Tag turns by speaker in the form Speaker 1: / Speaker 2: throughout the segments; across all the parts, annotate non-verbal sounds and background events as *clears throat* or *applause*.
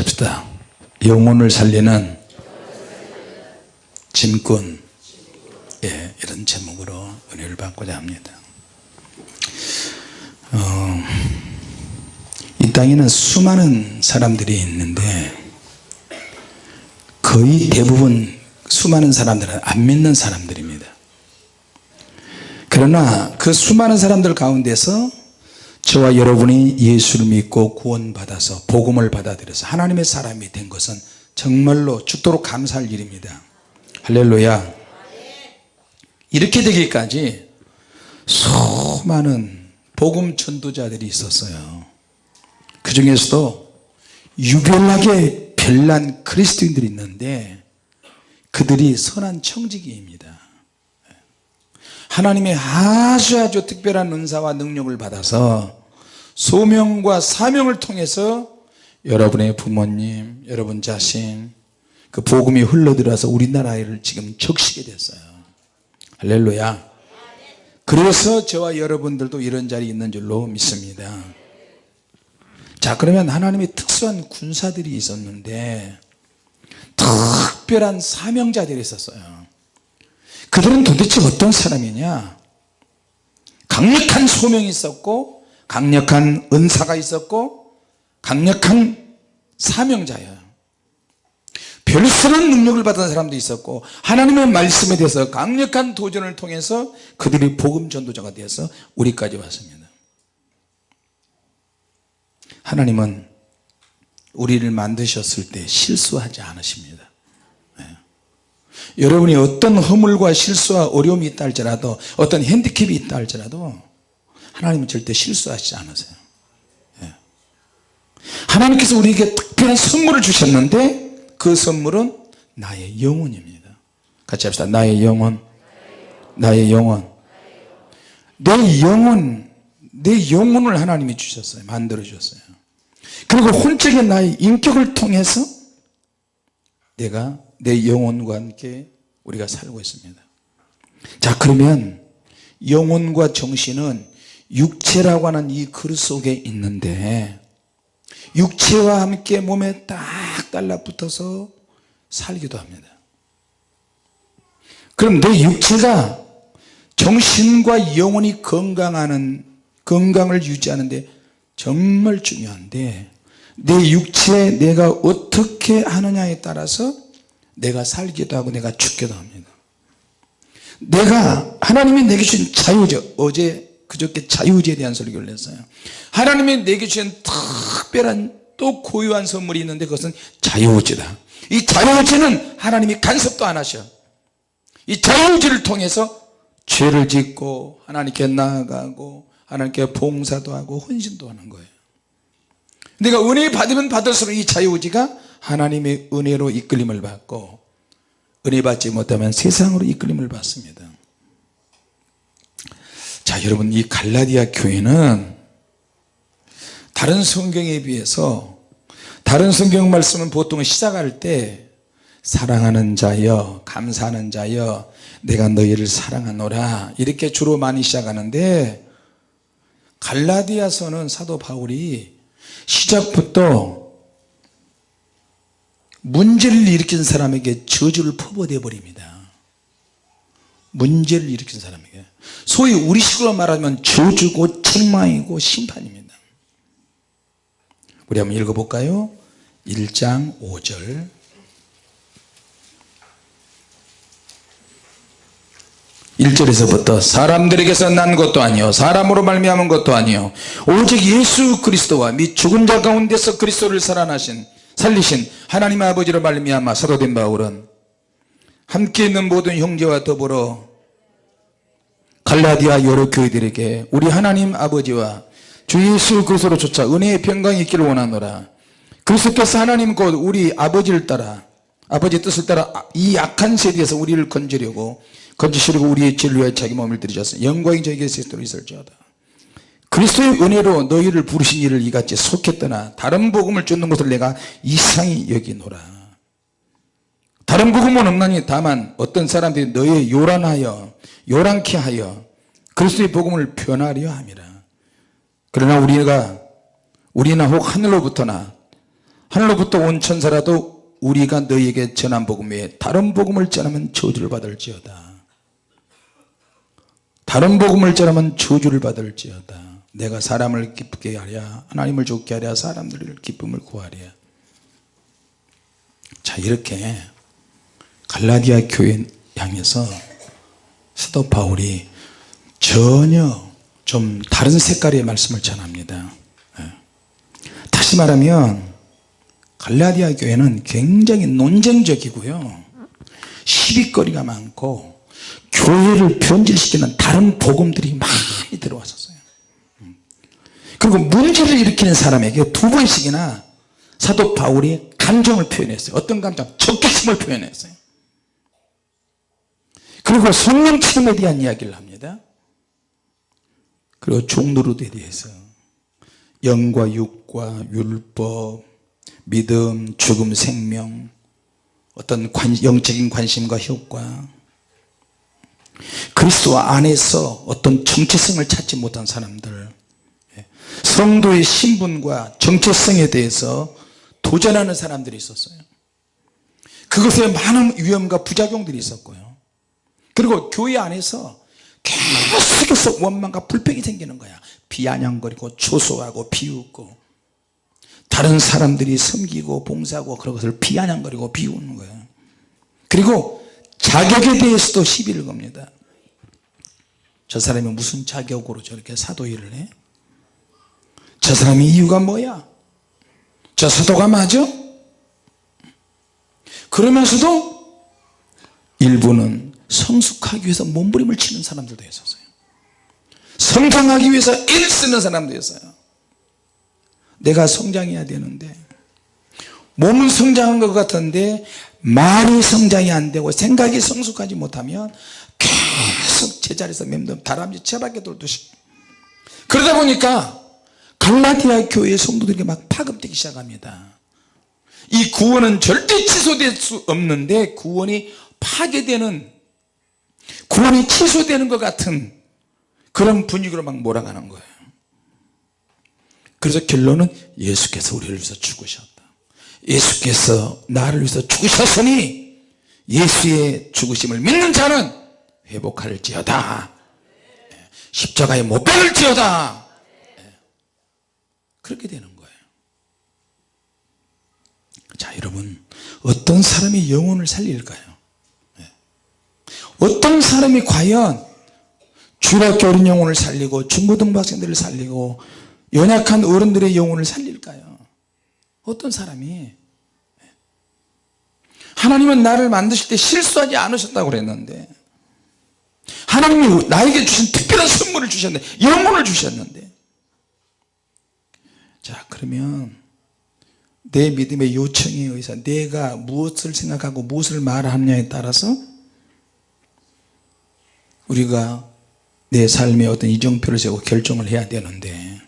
Speaker 1: 합시다. 영혼을 살리는 짐꾼. 예, 이런 제목으로 은혜를 받고자 합니다. 어, 이 땅에는 수많은 사람들이 있는데 거의 대부분 수많은 사람들은 안 믿는 사람들입니다. 그러나 그 수많은 사람들 가운데서 저와 여러분이 예수를 믿고 구원받아서 복음을 받아들여서 하나님의 사람이 된 것은 정말로 죽도록 감사할 일입니다. 할렐루야. 이렇게 되기까지 수많은 복음 전도자들이 있었어요. 그 중에서도 유별나게 별난 그리스도인들이 있는데 그들이 선한 청지기입니다. 하나님의 아주 아주 특별한 은사와 능력을 받아서 소명과 사명을 통해서 여러분의 부모님 여러분 자신 그 복음이 흘러들어서 우리나라를 지금 적시게 됐어요. 할렐루야. 그래서 저와 여러분들도 이런 자리에 있는 줄로 믿습니다. 자 그러면 하나님의 특수한 군사들이 있었는데 특별한 사명자들이 있었어요. 그들은 도대체 어떤 사람이냐? 강력한 소명이 있었고 강력한 은사가 있었고 강력한 사명자예요. 별스러운 능력을 받은 사람도 있었고 하나님의 말씀에 대해서 강력한 도전을 통해서 그들이 복음 전도자가 되어서 우리까지 왔습니다. 하나님은 우리를 만드셨을 때 실수하지 않으십니다. 여러분이 어떤 허물과 실수와 어려움이 있다 할지라도 어떤 핸디캡이 있다 할지라도 하나님은 절대 실수하시지 않으세요. 예. 하나님께서 우리에게 특별한 선물을 주셨는데 그 선물은 나의 영혼입니다. 같이 합시다. 나의 영혼. 나의 영혼. 내 영혼 내 영혼을 하나님이 주셨어요. 만들어 주셨어요. 그리고 혼적인 나의 인격을 통해서 내가 내 영혼과 함께 우리가 살고 있습니다. 자 그러면 영혼과 정신은 육체라고 하는 이 그릇 속에 있는데 육체와 함께 몸에 딱 달라붙어서 살기도 합니다. 그럼 내 육체가 정신과 영혼이 건강하는 건강을 유지하는데 정말 중요한데 내 육체 내가 어떻게 하느냐에 따라서 내가 살기도 하고 내가 죽기도 합니다. 내가 하나님이 내게 주신 자유죠. 어제 그저께 자유제에 대한 설교를 했어요. 하나님이 내게 주신 특별한 또 고유한 선물이 있는데 그것은 자유의지다. 이 자유의지는 하나님이 간섭도 안 하셔. 이 자유의지를 통해서 죄를 짓고 하나님께 나아가고 하나님께 봉사도 하고 헌신도 하는 거예요. 내가 은혜 받으면 받을수록 이 자유의지가 하나님의 은혜로 이끌림을 받고 은혜 받지 못하면 세상으로 이끌림을 받습니다 자 여러분 이 갈라디아 교회는 다른 성경에 비해서 다른 성경 말씀은 보통 시작할 때 사랑하는 자여 감사하는 자여 내가 너희를 사랑하노라 이렇게 주로 많이 시작하는데 갈라디아서는 사도 바울이 시작부터 문제를 일으킨 사람에게 저주를 퍼부어 버립니다. 문제를 일으킨 사람에게 소위 우리식으로 말하면 저주고 책망이고 심판입니다. 우리 한번 읽어볼까요? 1장 5절. 1절에서부터 사람들에게서 난 것도 아니요 사람으로 말미암은 것도 아니요 오직 예수 그리스도와 및 죽은 자 가운데서 그리스도를 살아나신 살리신 하나님 아버지로 말미암아 사도된 바울은 함께 있는 모든 형제와 더불어 갈라디아 여러 교회들에게 우리 하나님 아버지와 주 예수 그리스도로 쫓아 은혜의 평강이 있기를 원하노라. 그리스도께서 하나님 곧 우리 아버지를 따라 아버지의 뜻을 따라 이 악한 세대에서 우리를 건지려고 건지시려고 우리의 진리와 자기 몸을 들이셨으니 영광이 저에게 있도록 있을지어다. 그리스도의 은혜로 너희를 부르신 일을 이같이 속했더나 다른 복음을 쫓는 것을 내가 이상히 여기노라. 다른 복음은 없나니 다만 어떤 사람들이 너희 요란하여 요란케 하여 그리스도의 복음을 변하려 함이라. 그러나 우리가 우리나 혹 하늘로부터나 하늘로부터 온 천사라도 우리가 너희에게 전한 복음 외에 다른 복음을 전하면 저주를 받을지어다. 다른 복음을 전하면 저주를 받을지어다. 내가 사람을 기쁘게 하랴 하나님을 좋게 하랴 사람들을 기쁨을 구하랴. 자 이렇게 갈라디아 교회 향해서 사도 바울이 전혀 좀 다른 색깔의 말씀을 전합니다 예. 다시 말하면 갈라디아 교회는 굉장히 논쟁적이고요 시비거리가 많고 교회를 변질시키는 다른 복음들이 많이 들어왔었어요 음. 그리고 문제를 일으키는 사람에게 두 번씩이나 사도 바울이 감정을 표현했어요 어떤 감정? 적개심을 표현했어요 그리고 성령 체험에 대한 이야기를 합니다 그리고 종노릇에 대해서 영과 육과 율법 믿음 죽음 생명 어떤 관, 영적인 관심과 효과 그리스도 안에서 어떤 정체성을 찾지 못한 사람들 예, 성도의 신분과 정체성에 대해서 도전하는 사람들이 있었어요. 그것에 많은 위험과 부작용들이 있었고요. 그리고 교회 안에서 계속해서 원망과 불평이 생기는 거야 비아냥거리고 조소하고 비웃고 다른 사람들이 섬기고 봉사하고 그런 것을 비아냥거리고 비우는 거예요 그리고 자격에 대해서도 시비를 겁니다 저 사람이 무슨 자격으로 저렇게 사도 일을 해? 저 사람이 이유가 뭐야? 저 사도가 맞아? 그러면서도 일부는 성숙하기 위해서 몸부림을 치는 사람들도 있었어요. 성장하기 위해서 애쓰는 사람도 있어요. 내가 성장해야 되는데 몸은 성장한 것 같은데 말이 성장이 안 되고 생각이 성숙하지 못하면 계속 제자리에서 맴돌 다람쥐 채밖에 돌듯이. 그러다 보니까 갈라디아 교회 성도들이 막 파급되기 시작합니다. 이 구원은 절대 취소될 수 없는데 구원이 파괴되는 구원이 취소되는 것 같은 그런 분위기로 막 몰아가는 거예요. 그래서 결론은 예수께서 우리를 위해서 죽으셨다. 예수께서 나를 위해서 죽으셨으니 예수의 죽으심을 믿는 자는 회복할지어다. 십자가에 못 박을지어다. 그렇게 되는 거예요. 자 여러분 어떤 사람이 영혼을 살릴까요 어떤 사람이 과연 주일학교 어린 영혼을 살리고 중고등부 학생들을 살리고 연약한 어른들의 영혼을 살릴까요? 어떤 사람이? 하나님은 나를 만드실 때 실수하지 않으셨다고 그랬는데 하나님이 나에게 주신 특별한 선물을 주셨는데 영혼을 주셨는데. 자 그러면 내 믿음의 요청에 의해서 내가 무엇을 생각하고 무엇을 말하느냐에 따라서 우리가 내 삶의 어떤 이정표를 세고 결정을 해야 되는데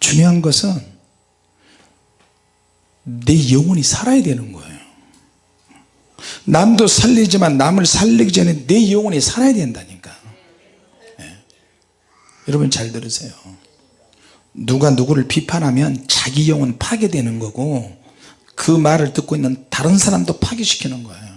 Speaker 1: 중요한 것은 내 영혼이 살아야 되는 거예요. 남도 살리지만 남을 살리기 전에 내 영혼이 살아야 된다니까. 네. 여러분 잘 들으세요. 누가 누구를 비판하면 자기 영혼 파괴되는 거고 그 말을 듣고 있는 다른 사람도 파괴시키는 거예요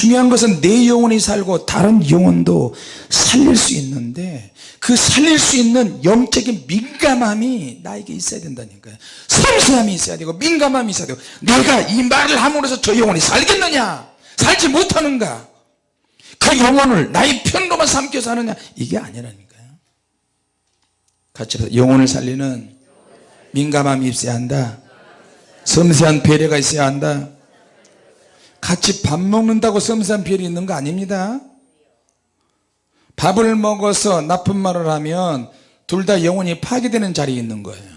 Speaker 1: 중요한 것은 내 영혼이 살고 다른 영혼도 살릴 수 있는데 그 살릴 수 있는 영적인 민감함이 나에게 있어야 된다니까요. 섬세함이 있어야 되고 민감함이 있어야 되고 내가 이 말을 함으로써 저 영혼이 살겠느냐? 살지 못하는가? 그 영혼을 나의 편로만 삼켜서 하느냐? 이게 아니라니까요. 같이 영혼을 살리는 민감함이 있어야 한다. 섬세한 배려가 있어야 한다 같이 밥 먹는다고 별이 있는 거 아닙니다. 밥을 먹어서 나쁜 말을 하면 둘 다 영혼이 파괴되는 자리에 있는 거예요.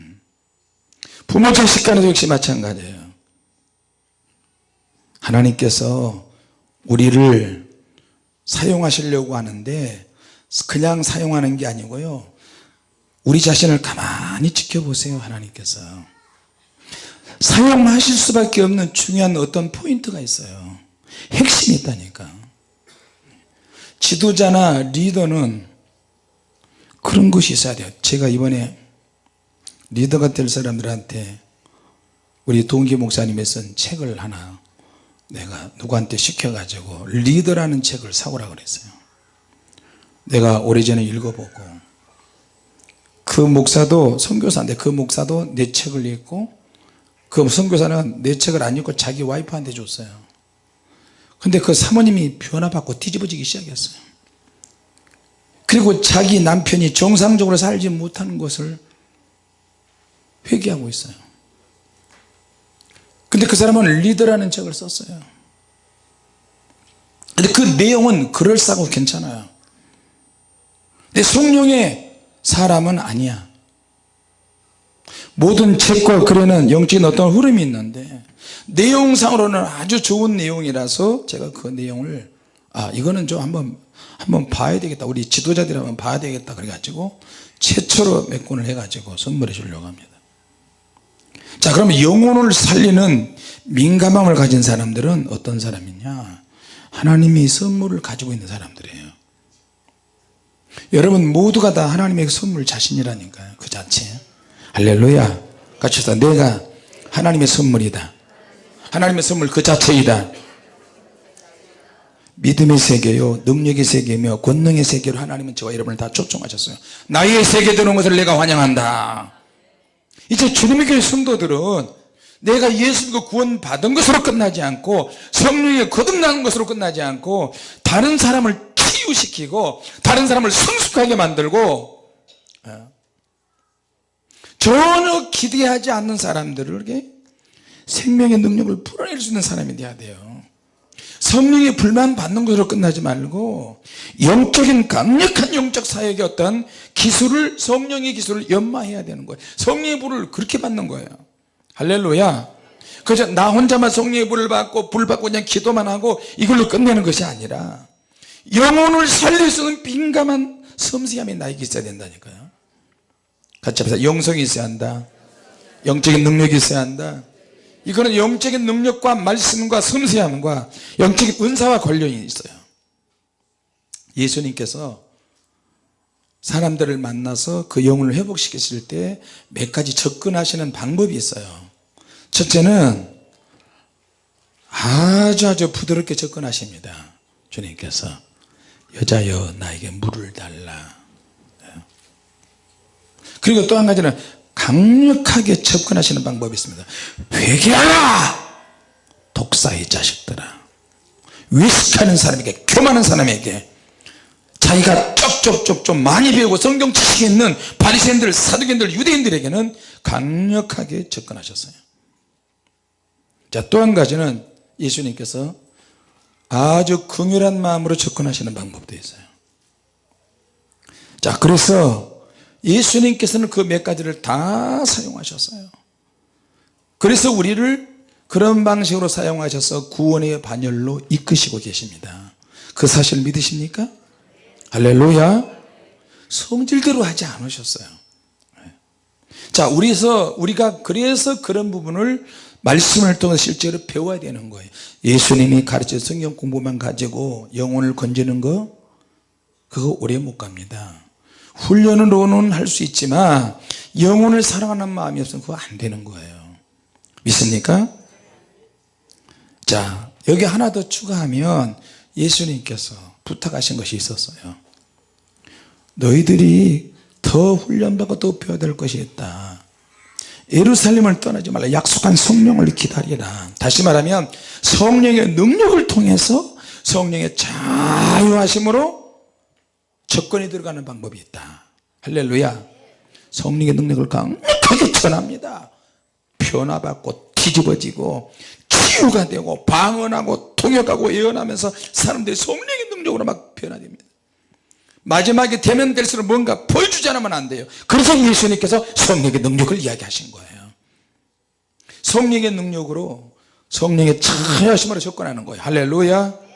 Speaker 1: 음. 부모 자식 간에도 역시 마찬가지예요. 하나님께서 우리를 사용하시려고 하는데 그냥 사용하는 게 아니고요. 우리 자신을 가만히 지켜보세요 하나님께서 사용하실 수밖에 없는 중요한 어떤 포인트가 있어요. 핵심이 있다니까. 지도자나 리더는 그런 것이 있어야 돼요. 제가 이번에 리더가 될 사람들한테 우리 동기 목사님이 쓴 책을 하나 내가 누구한테 시켜가지고 리더라는 책을 사오라 그랬어요. 내가 오래전에 읽어보고 그 목사도 선교사인데 그 목사도 내 책을 읽고 그 선교사는 내 책을 안 읽고 자기 와이프한테 줬어요. 근데 그 사모님이 변화받고 뒤집어지기 시작했어요. 그리고 자기 남편이 정상적으로 살지 못하는 것을 회개하고 있어요. 근데 그 사람은 리더라는 책을 썼어요. 근데 그 내용은 그럴싸하고 괜찮아요. 근데 성령의 사람은 아니야 모든 책과 글에는 영적인 어떤 흐름이 있는데 내용상으로는 아주 좋은 내용이라서 제가 그 내용을 아 이거는 좀 한번 한번 봐야 되겠다. 우리 지도자들이 한번 봐야 되겠다. 그래가지고 최초로 몇 권을 해가지고 선물해 주려고 합니다. 자 그러면 영혼을 살리는 민감함을 가진 사람들은 어떤 사람이냐? 하나님이 선물을 가지고 있는 사람들이에요. 여러분 모두가 다 하나님의 선물 자신이라니까요 그 자체 할렐루야. 같이 해서 내가 하나님의 선물이다. 하나님의 선물 그 자체이다. 믿음의 세계요 능력의 세계며 권능의 세계로 하나님은 저와 여러분을 다 초청하셨어요. 나의 세계 되는 것을 내가 환영한다. 이제 주님의 교회 성도들은 내가 예수 믿고 구원 받은 것으로 끝나지 않고 성령에 거듭나는 것으로 끝나지 않고 다른 사람을 치유시키고 다른 사람을 성숙하게 만들고 어, 전혀 기대하지 않는 사람들에게 생명의 능력을 풀어낼 수 있는 사람이 돼야 돼요. 성령의 불만 받는 것으로 끝나지 말고 영적인 강력한 영적 사역의 어떤 기술을 성령의 기술을 연마해야 되는 거예요. 성령의 불을 그렇게 받는 거예요. 할렐루야. 그래서 나 혼자만 성령의 불을 받고 불 받고 그냥 기도만 하고 이걸로 끝내는 것이 아니라 영혼을 살릴 수 있는 민감한 섬세함이 나에게 있어야 된다니까요 같이 합시다. 영성이 있어야 한다. 영적인 능력이 있어야 한다. 이거는 영적인 능력과 말씀과 섬세함과 영적인 은사와 관련이 있어요. 예수님께서 사람들을 만나서 그 영혼을 회복시키실 때몇 가지 접근하시는 방법이 있어요. 첫째는 아주 아주 부드럽게 접근하십니다. 주님께서 여자여 나에게 물을 달라 그리고 또 한 가지는 강력하게 접근하시는 방법이 있습니다. 회개하라! 독사의 자식들아. 위식하는 사람에게 교만한 사람에게 자기가 쪽쪽쪽 좀 많이 배우고 성경 지식이 있는 바리새인들 사두개인들 유대인들에게는 강력하게 접근하셨어요. 자또 한 가지는 예수님께서 아주 긍휼한 마음으로 접근하시는 방법도 있어요. 자 그래서 예수님께서는 그 몇 가지를 다 사용하셨어요. 그래서 우리를 그런 방식으로 사용하셔서 구원의 반열로 이끄시고 계십니다. 그 사실 믿으십니까? 할렐루야. 성질대로 하지 않으셨어요. 자 우리서 우리가 그래서 그런 부분을 말씀을 통해 실제로 배워야 되는 거예요. 예수님이 가르쳐 성경 공부만 가지고 영혼을 건지는 거 그거 오래 못 갑니다 훈련으로는 할 수 있지만 영혼을 사랑하는 마음이 없으면 그거 안 되는 거예요. 믿습니까? 자 여기 하나 더 추가하면 예수님께서 부탁하신 것이 있었어요. 너희들이 더 훈련받고 더 배워야 될 것이 있다. 예루살렘을 떠나지 말라. 약속한 성령을 기다리라. 다시 말하면 성령의 능력을 통해서 성령의 자유하심으로 접근이 들어가는 방법이 있다. 할렐루야. 성령의 능력을 강력하게 전합니다. 변화받고 뒤집어지고 치유가 되고 방언하고 통역하고 예언하면서 사람들이 성령의 능력으로 막 변화됩니다. 마지막에 되면 될수록 뭔가 보여주지 않으면 안 돼요. 그래서 예수님께서 성령의 능력을 이야기하신 거예요. 성령의 능력으로 성령의 자하심으로 접근하는 거예요. 할렐루야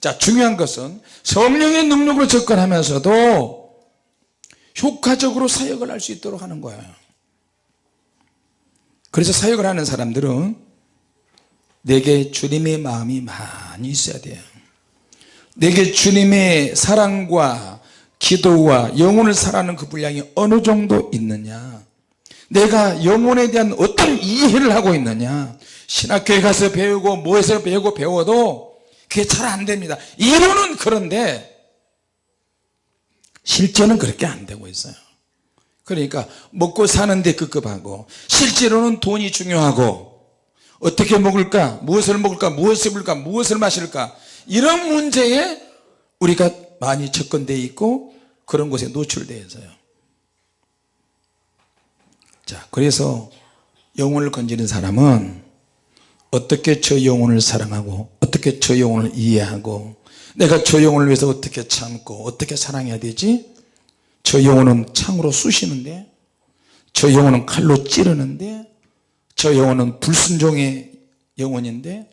Speaker 1: 자 중요한 것은 성령의 능력으로 접근하면서도 효과적으로 사역을 할 수 있도록 하는 거예요. 그래서 사역을 하는 사람들은 내게 주님의 마음이 많이 있어야 돼요. 내게 주님의 사랑과 기도와 영혼을 사랑하는 그 분량이 어느 정도 있느냐? 내가 영혼에 대한 어떤 이해를 하고 있느냐? 신학교에 가서 배우고 뭐해서 배우고 배워도 그게 잘 안 됩니다. 이론은 그런데 실제는 그렇게 안 되고 있어요. 그러니까 먹고 사는데 급급하고 실제로는 돈이 중요하고 어떻게 먹을까 무엇을 먹을까 무엇을 입을까 무엇을 마실까 이런 문제에 우리가 많이 접근되어 있고 그런 곳에 노출되어 있어요. 자 그래서 영혼을 건지는 사람은 어떻게 저 영혼을 사랑하고 어떻게 저 영혼을 이해하고 내가 저 영혼을 위해서 어떻게 참고 어떻게 사랑해야 되지? 저 영혼은 창으로 쑤시는데 저 영혼은 칼로 찌르는데 저 영혼은 불순종의 영혼인데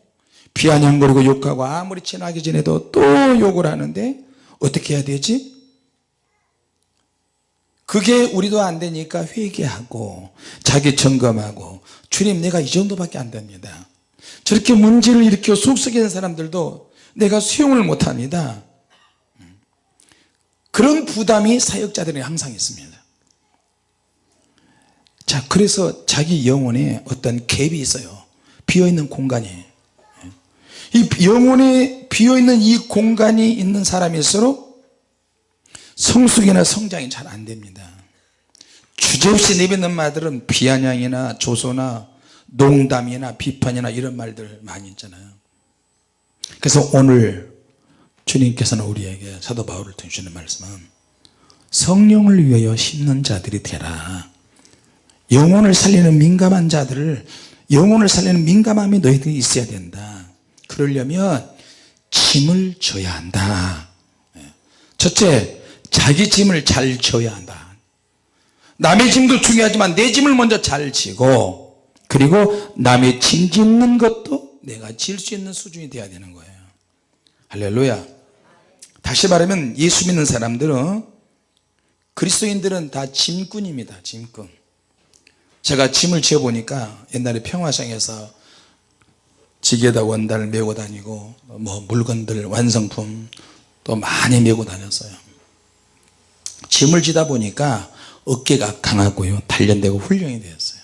Speaker 1: 비아냥거리고 욕하고 아무리 친하게 지내도 또 욕을 하는데 어떻게 해야 되지? 그게 우리도 안 되니까 회개하고 자기 점검하고 주님 내가 이 정도밖에 안 됩니다 저렇게 문제를 일으켜 속썩이는 사람들도 내가 수용을 못합니다. 그런 부담이 사역자들이 항상 있습니다. 자 그래서 자기 영혼에 어떤 갭이 있어요. 비어있는 공간이. 이 영혼에 비어있는 이 공간이 있는 사람일수록 성숙이나 성장이 잘 안됩니다. 주제없이 내뱉는 말들은 비아냥이나 조소나 농담이나 비판이나 이런 말들 많이 있잖아요. 그래서 오늘 주님께서는 우리에게 사도 바울을 주는 말씀은 성령을 위하여 심는 자들이 되라. 영혼을 살리는 민감한 자들을 영혼을 살리는 민감함이 너희들이 있어야 된다. 그러려면 짐을 져야 한다. 첫째 자기 짐을 잘 져야 한다. 남의 짐도 중요하지만 내 짐을 먼저 잘 지고 그리고 남의 짐 짓는 것도 내가 질 수 있는 수준이 돼야 되는 거예요. 할렐루야. 다시 말하면 예수 믿는 사람들은 그리스도인들은 다 짐꾼입니다 짐꾼. 제가 짐을 지어 보니까 옛날에 평화상에서 지게다 원단을 메고 다니고 뭐 물건들 완성품 또 많이 메고 다녔어요. 짐을 지다 보니까 어깨가 강하고요 단련되고 훈련이 되었어요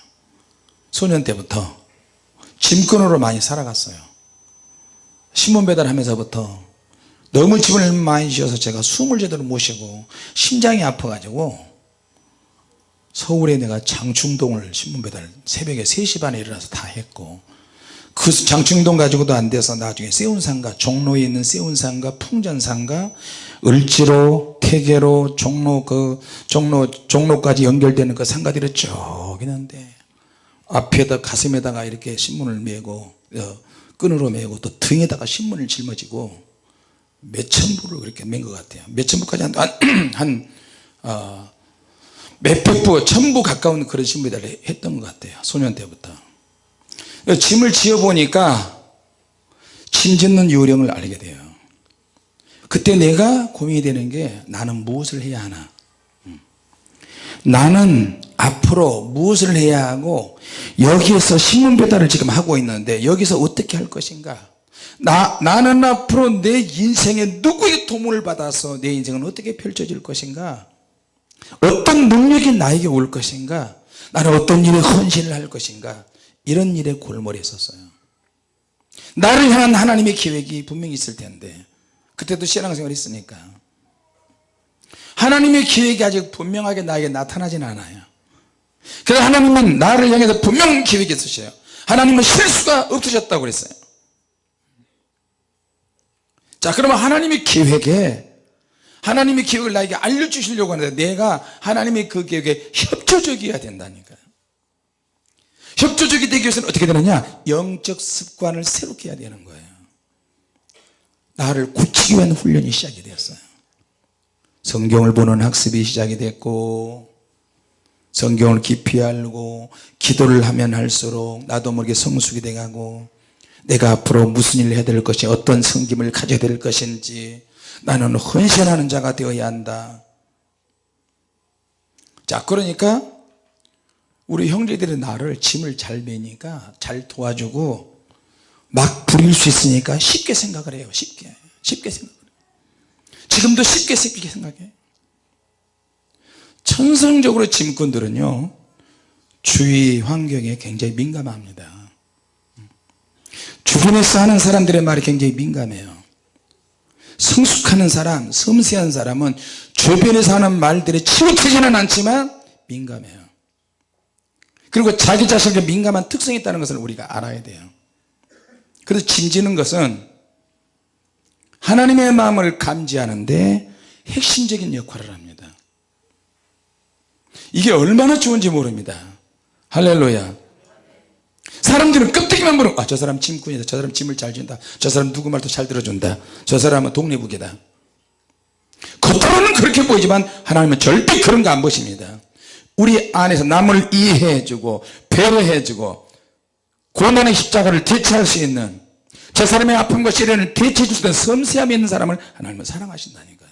Speaker 1: 소년 때부터 짐꾼으로 많이 살아갔어요. 신문 배달하면서부터 너무 짐을 많이 지어서 제가 숨을 제대로 못 쉬고 심장이 아파 가지고 서울에 내가 장충동을 신문 배달 새벽에 3시 반에 일어나서 다 했고 그 장충동 가지고도 안 돼서 나중에 세운상가 종로에 있는 세운상가 풍전상가 을지로 태계로 종로 그 종로 종로까지 연결되는 그 상가들이 쭉 있는데 앞에다 가슴에다가 이렇게 신문을 메고 어, 끈으로 메고 또 등에다가 신문을 짊어지고 몇천 부를 그렇게 맨 것 같아요. 몇천 부까지 한, 한 *clears throat* 어, 몇백 부, 천부 가까운 그런 신부들을 했던 것 같아요. 소년 때부터. 짐을 지어 보니까 짐 짓는 요령을 알게 돼요. 그때 내가 고민이 되는 게 나는 무엇을 해야 하나? 음. 나는 앞으로 무엇을 해야 하고 여기에서 신문 배달을 지금 하고 있는데 여기서 어떻게 할 것인가? 나, 나는 앞으로 내 인생에 누구의 도움을 받아서 내 인생은 어떻게 펼쳐질 것인가? 어떤 능력이 나에게 올 것인가? 나는 어떤 일에 헌신을 할 것인가? 이런 일에 골몰이 있었어요. 나를 향한 하나님의 계획이 분명히 있을 텐데 그때도 신앙생활 했으니까 하나님의 계획이 아직 분명하게 나에게 나타나진 않아요. 그래서 하나님은 나를 향해서 분명한 계획이 있으셔요. 하나님은 실수가 없으셨다고 그랬어요. 자 그러면 하나님의 계획에 하나님의 계획을 나에게 알려주시려고 하는데 내가 하나님의 그 계획에 협조적이어야 된다니까요. 협조적이 되기 위해서는 어떻게 되느냐? 영적 습관을 새롭게 해야 되는 거예요. 나를 굳히기 위한 훈련이 시작이 되었어요 성경을 보는 학습이 시작이 됐고 성경을 깊이 알고 기도를 하면 할수록 나도 모르게 성숙이 돼가고 내가 앞으로 무슨 일을 해야 될 것이 어떤 성김을 가져야 될 것인지 나는 헌신하는 자가 되어야 한다. 자 그러니까 우리 형제들이 나를 짐을 잘 매니까 잘 도와주고 막 부릴 수 있으니까 쉽게 생각을 해요 쉽게. 쉽게 해요 지금도 쉽게 쉽게 생각해. 천성적으로 짐꾼들은요 주위 환경에 굉장히 민감합니다. 주변에서 하는 사람들의 말이 굉장히 민감해요. 성숙하는 사람 섬세한 사람은 주변에서 하는 말들이 치우치지는 않지만 민감해요. 그리고 자기 자신에게 민감한 특성이 있다는 것을 우리가 알아야 돼요. 그래서 짐지는 것은 하나님의 마음을 감지하는데 핵심적인 역할을 합니다. 이게 얼마나 좋은지 모릅니다. 할렐루야. 사람들은 껍데기만 보는 아, 저 사람 짐꾼이다. 저 사람 짐을 잘 준다. 저 사람 누구 말도 잘 들어준다. 저 사람은 독립국이다. 겉으로는 그렇게 보이지만 하나님은 절대 그런 거 안 보십니다. 우리 안에서 남을 이해해주고 배려해주고 고난의 십자가를 대체할 수 있는 저 사람의 아픔과 시련을 대체해 줄수 있는 섬세함이 있는 사람을 하나님은 사랑하신다니까요.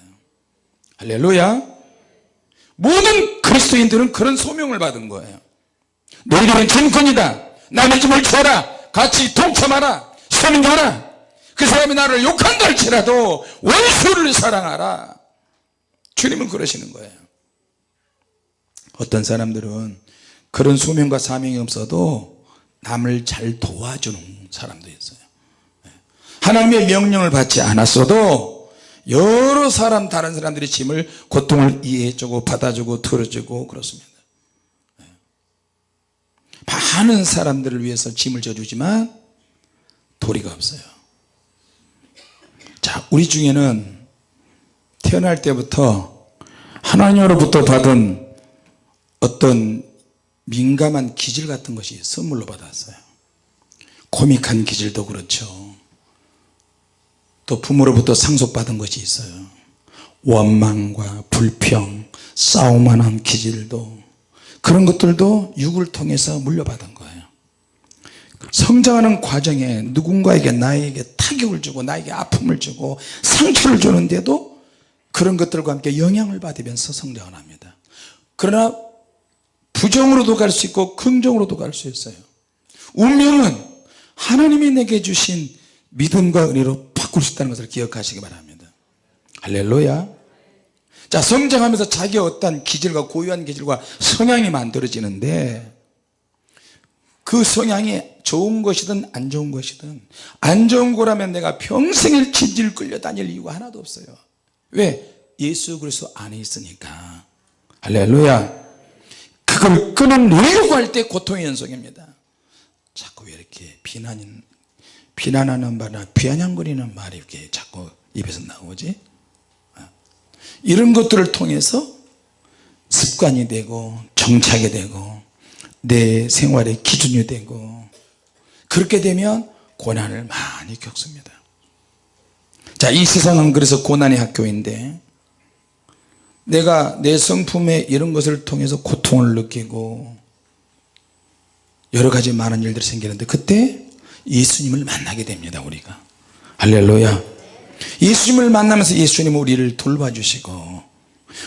Speaker 1: 할렐루야. 모든 그리스도인들은 그런 소명을 받은 거예요. 너희들은 짐꾼이다. 남의 짐을 줘라. 같이 동참하라. 섬겨라. 그 사람이 나를 욕한다 할지라도 원수를 사랑하라. 주님은 그러시는 거예요. 어떤 사람들은 그런 소명과 사명이 없어도 남을 잘 도와주는 사람도 있어요 하나님의 명령을 받지 않았어도 여러 사람 다른 사람들의 짐을 고통을 이해해주고 받아주고 들어주고 그렇습니다. 많은 사람들을 위해서 짐을 져주지만 도리가 없어요. 자 우리 중에는 태어날 때부터 하나님으로부터 받은 어떤 민감한 기질 같은 것이 선물로 받았어요. 코믹한 기질도 그렇죠 또 부모로부터 상속받은 것이 있어요. 원망과 불평 싸움만한 기질도 그런 것들도 육을 통해서 물려받은 거예요. 성장하는 과정에 누군가에게 나에게 타격을 주고 나에게 아픔을 주고 상처를 주는데도 그런 것들과 함께 영향을 받으면서 성장을 합니다. 그러나 부정으로도 갈 수 있고 긍정으로도 갈 수 있어요. 운명은 하나님이 내게 주신 믿음과 은혜로 바꿀 수 있다는 것을 기억하시기 바랍니다. 할렐루야. 자 성장하면서 자기 어떤 기질과 고유한 기질과 성향이 만들어지는데 그 성향이 좋은 것이든 안 좋은 것이든 안 좋은 거라면 내가 평생을 질질 끌려 다닐 이유가 하나도 없어요. 왜? 예수 그리스도 안에 있으니까. 할렐루야. 그걸 끊어내려고 할 때 고통의 연속입니다. 자꾸 왜 이렇게 비난, 비난하는 말이나 비아냥거리는 말이 이렇게 자꾸 입에서 나오지 어. 이런 것들을 통해서 습관이 되고 정착이 되고 내 생활의 기준이 되고 그렇게 되면 고난을 많이 겪습니다 자이 세상은 그래서 고난의 학교인데 내가 내 성품에 이런 것을 통해서 고통을 느끼고 여러 가지 많은 일들이 생기는데 그때 예수님을 만나게 됩니다 우리가. 할렐루야. 예수님을 만나면서 예수님은 우리를 돌봐주시고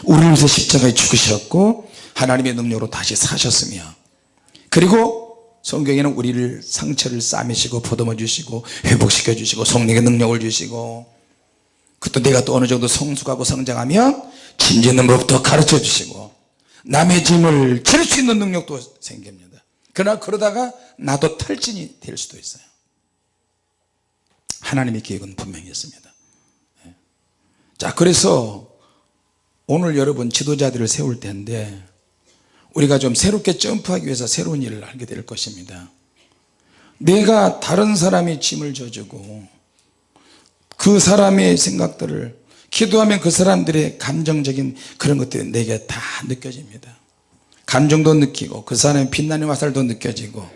Speaker 1: 우리를 위해서 십자가에 죽으셨고 하나님의 능력으로 다시 사셨으며 그리고 성경에는 우리를 상처를 싸매시고 보듬어 주시고 회복시켜 주시고 성령의 능력을 주시고 그것도 내가 또 어느 정도 성숙하고 성장하면 짐 짓는 법도 가르쳐 주시고 남의 짐을 질수 있는 능력도 생깁니다. 그러나 그러다가 나도 탈진이 될 수도 있어요 하나님의 계획은 분명히 있습니다. 예. 자 그래서 오늘 여러분 지도자들을 세울 때인데 우리가 좀 새롭게 점프하기 위해서 새로운 일을 하게 될 것입니다. 내가 다른 사람의 짐을 져주고 그 사람의 생각들을 기도하면 그 사람들의 감정적인 그런 것들이 내게 다 느껴집니다. 감정도 느끼고 그 사람의 빛나는 화살도 느껴지고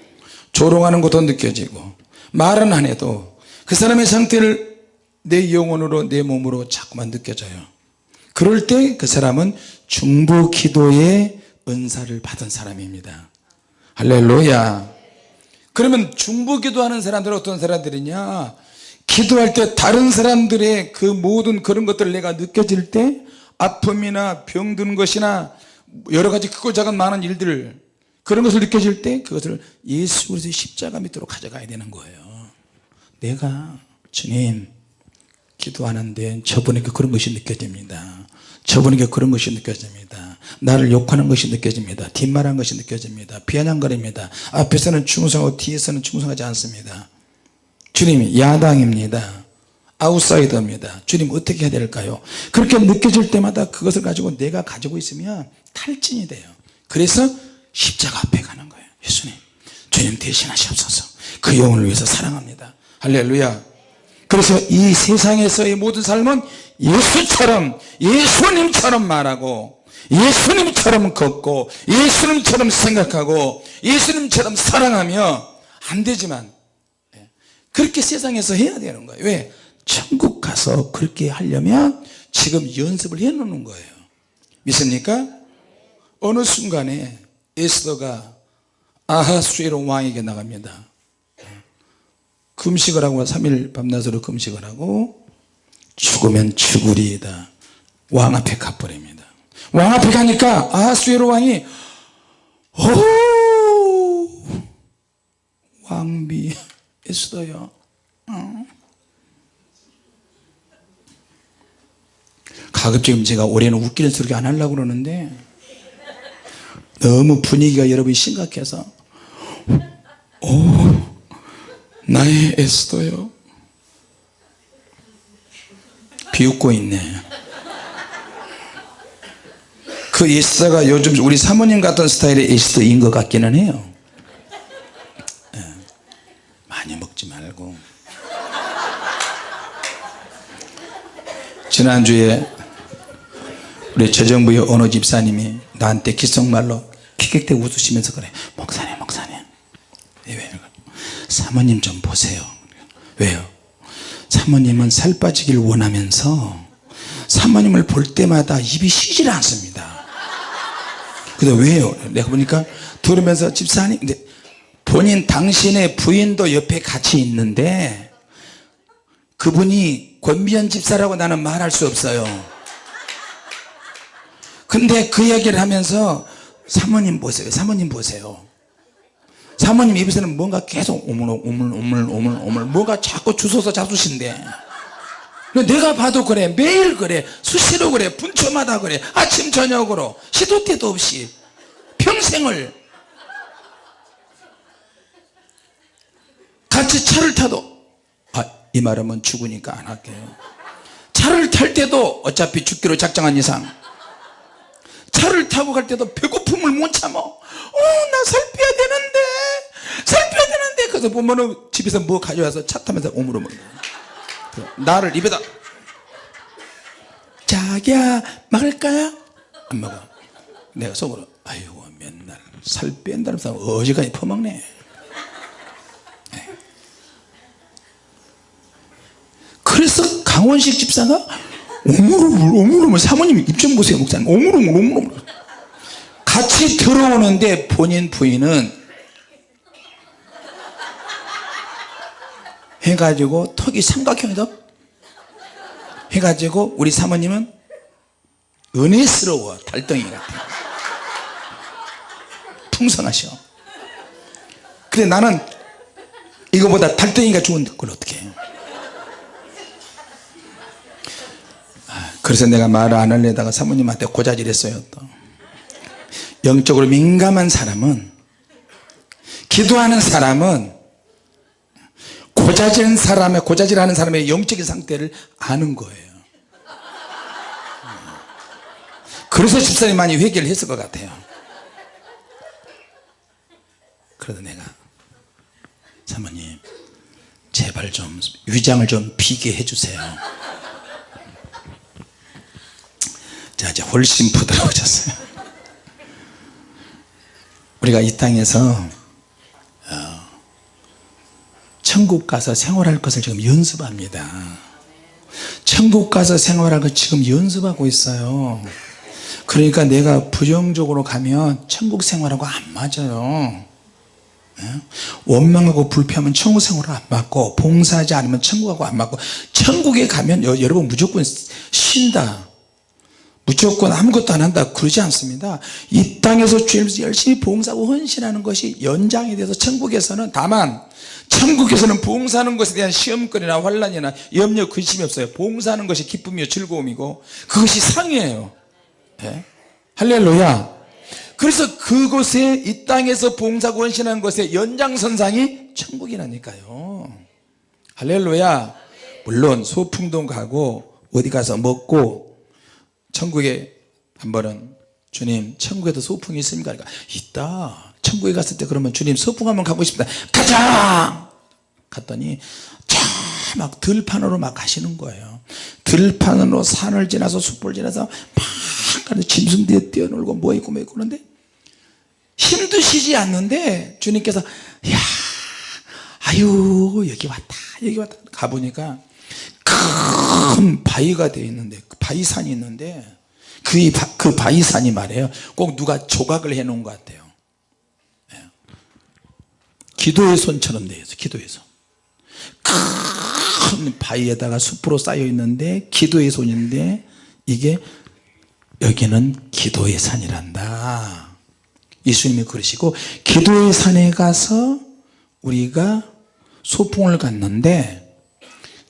Speaker 1: 조롱하는 것도 느껴지고 말은 안 해도 그 사람의 상태를 내 영혼으로 내 몸으로 자꾸만 느껴져요. 그럴 때 그 사람은 중보 기도의 은사를 받은 사람입니다. 할렐루야. 그러면 중보 기도하는 사람들은 어떤 사람들이냐? 기도할 때 다른 사람들의 그 모든 그런 것들을 내가 느껴질 때 아픔이나 병든 것이나 여러 가지 크고 작은 많은 일들 그런 것을 느껴질 때 그것을 예수 그리스도의 십자가 밑으로 가져가야 되는 거예요 내가 주님 기도하는데 저분에게 그런 것이 느껴집니다. 저분에게 그런 것이 느껴집니다. 나를 욕하는 것이 느껴집니다. 뒷말한 것이 느껴집니다. 비아냥거립니다. 앞에서는 충성하고 뒤에서는 충성하지 않습니다. 주님이 야당입니다. 아웃사이더입니다. 주님 어떻게 해야 될까요? 그렇게 느껴질 때마다 그것을 가지고 내가 가지고 있으면 탈진이 돼요. 그래서 십자가 앞에 가는 거예요. 예수님 주님 대신하시옵소서. 그 영혼을 위해서 사랑합니다 할렐루야 그래서 이 세상에서의 모든 삶은 예수처럼 예수님처럼 말하고 예수님처럼 걷고 예수님처럼 생각하고 예수님처럼 사랑하며 안 되지만 예, 그렇게 세상에서 해야 되는 거예요 왜? 천국 가서 그렇게 하려면 지금 연습을 해 놓는 거예요 믿습니까? 어느 순간에 에스더가 아하수에로 왕에게 나갑니다 금식을 하고 3일 밤낮으로 금식을 하고 죽으면 죽으리이다. 왕 앞에 가버립니다. 왕 앞에 가니까 아하수에로 왕이 오 왕비 에스더요. 어. 가급적이면 제가 올해는 웃기는 소리 안 하려고 그러는데 너무 분위기가 여러분이 심각해서 오 나의 에스더요. 비웃고 있네. 그 에스더가 요즘 우리 사모님 같은 스타일의 에스더인 것 같기는 해요. 예. 많이 먹지 말고. 지난주에 우리 재정부의 어느 집사님이 나한테 기성말로 킥킥대 웃으시면서 그래. 목사님 사모님 좀 보세요. 왜요? 사모님은 살 빠지길 원하면서 사모님을 볼 때마다 입이 쉬질 않습니다. 근데 왜요? 내가 보니까 들으면서 집사님 근데 본인 당신의 부인도 옆에 같이 있는데 그분이 권비현 집사라고 나는 말할 수 없어요. 근데 그 얘기를 하면서 사모님 보세요. 사모님 보세요 사모님 입에서는 뭔가 계속 오물 오물 오물 오물 오물. 뭐가 자꾸 주워서 잡수신데 내가 봐도 그래. 매일 그래. 수시로 그래. 분초마다 그래. 아침 저녁으로. 시도 때도 없이. 평생을. 같이 차를 타도 아, 이 말하면 죽으니까 안 할게요 차를 탈 때도 어차피 죽기로 작정한 이상. 차를 타고 갈 때도 배고픔을 못 참아. 어나 살 빼야 되는데 살 빼야 되는데 그래서 보면은 집에서 뭐 가져와서 차 타면서 먹는 나를 입에다. 자기야 먹을까요? 안 먹어 내가 속으로 아이고 맨날 살 뺀다면서 어지간히 퍼먹네. 네. 그래서 강원식 집사가 오물오물 오물오물 사모님 입 좀 보세요 목사님. 오물오물 오물오물 같이 들어오는데 본인 부인은 해가지고 턱이 삼각형이다? 해가지고 우리 사모님은 은혜스러워 달덩이 같아. 풍성하셔. 근데 나는 이거보다 달덩이가 좋은 걸 어떻게 해요? 그래서 내가 말을 안 하려다가 사모님한테 고자질했어요 또. 영적으로 민감한 사람은 기도하는 사람은 고자질 사람의 고자질하는 사람의 영적인 상태를 아는 거예요. 그래서 집사님 많이 회개를 했을 것 같아요. 그래도 내가 사모님 제발 좀 위장을 좀 비게 해주세요. 자 이제 훨씬 부드러워졌어요. 우리가 이 땅에서 어, 천국 가서 생활할 것을 지금 연습합니다. 천국 가서 생활할 것 지금 연습하고 있어요. 그러니까 내가 부정적으로 가면 천국 생활하고 안 맞아요. 예? 원망하고 불평하면 천국 생활을 안 맞고 봉사하지 않으면 천국하고 안 맞고 천국에 가면 여, 여러분 무조건 쉰다. 무조건 아무것도 안 한다. 그러지 않습니다. 이 땅에서 주님께서 열심히 봉사하고 헌신하는 것이 연장이 돼서 천국에서는 다만 천국에서는 봉사하는 것에 대한 시험거리나 환란이나 염려 근심이 없어요. 봉사하는 것이 기쁨이요 즐거움이고 그것이 상이에요. 네? 할렐루야. 그래서 그곳에 이 땅에서 봉사고 헌신하는 것의 연장선상이 천국이라니까요. 할렐루야. 물론 소풍도 가고 어디 가서 먹고 천국에 한 번은 주님 천국에도 소풍이 있습니까? 그러니까 있다 천국에 갔을 때 그러면 주님 소풍 한번 가고 싶다. 가자! 갔더니 저막 들판으로 막 가시는 거예요. 들판으로 산을 지나서 숲을 지나서 막 가는 짐승들이 뛰어놀고 뭐 있고 뭐 있고 그런데 힘드시지 않는데 주님께서 야 아유 여기 왔다 여기 왔다. 가보니까 큰 바위가 되어 있는데 그 바위산이 있는데 그, 이 바- 그 바위산이 말이에요. 꼭 누가 조각을 해 놓은 것 같아요. 예. 기도의 손처럼 되어 있어요 기도의 손큰 바위에다가 숲으로 쌓여 있는데 기도의 손인데 이게 여기는 기도의 산이란다. 예수님이 그러시고 기도의 산에 가서 우리가 소풍을 갔는데